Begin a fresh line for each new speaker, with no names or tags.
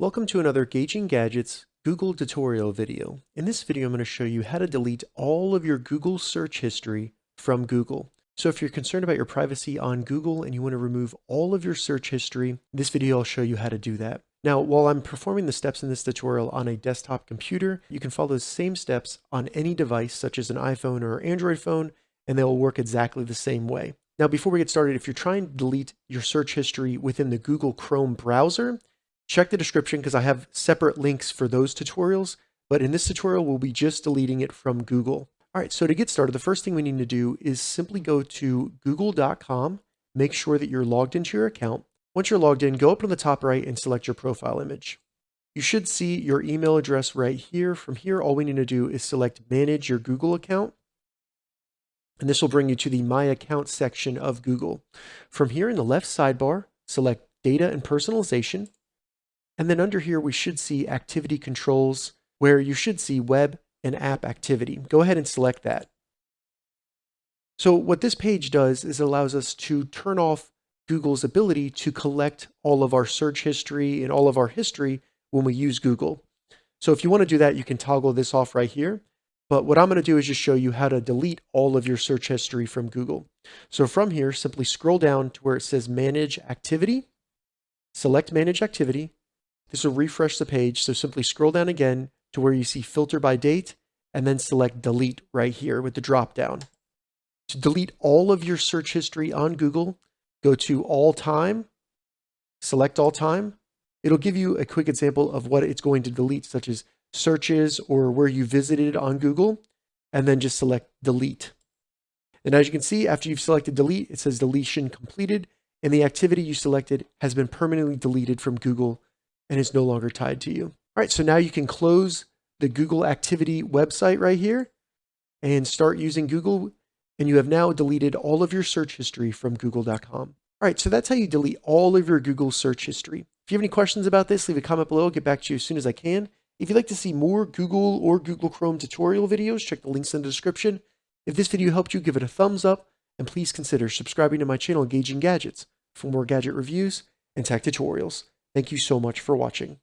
Welcome to another Gauging Gadgets Google tutorial video. In this video, I'm going to show you how to delete all of your Google search history from Google. So if you're concerned about your privacy on Google and you want to remove all of your search history, this video I'll show you how to do that. Now, while I'm performing the steps in this tutorial on a desktop computer, you can follow the same steps on any device such as an iPhone or Android phone, and they'll work exactly the same way. Now, before we get started, if you're trying to delete your search history within the Google Chrome browser, Check the description because I have separate links for those tutorials, but in this tutorial, we'll be just deleting it from Google. All right, so to get started, the first thing we need to do is simply go to google.com, make sure that you're logged into your account. Once you're logged in, go up to the top right and select your profile image. You should see your email address right here. From here, all we need to do is select manage your Google account. And this will bring you to the My Account section of Google. From here in the left sidebar, select Data and Personalization. And then under here, we should see activity controls where you should see web and app activity. Go ahead and select that. So what this page does is it allows us to turn off Google's ability to collect all of our search history and all of our history when we use Google. So if you want to do that, you can toggle this off right here. But what I'm going to do is just show you how to delete all of your search history from Google. So from here, simply scroll down to where it says Manage Activity, select Manage Activity, this will refresh the page, so simply scroll down again to where you see filter by date and then select delete right here with the drop down. To delete all of your search history on Google, go to all time, select all time. It'll give you a quick example of what it's going to delete, such as searches or where you visited on Google, and then just select delete. And as you can see, after you've selected delete, it says deletion completed, and the activity you selected has been permanently deleted from Google and is no longer tied to you. All right, so now you can close the Google Activity website right here and start using Google. And you have now deleted all of your search history from google.com. All right, so that's how you delete all of your Google search history. If you have any questions about this, leave a comment below. I'll get back to you as soon as I can. If you'd like to see more Google or Google Chrome tutorial videos, check the links in the description. If this video helped you, give it a thumbs up, and please consider subscribing to my channel, Gauging Gadgets, for more gadget reviews and tech tutorials. Thank you so much for watching.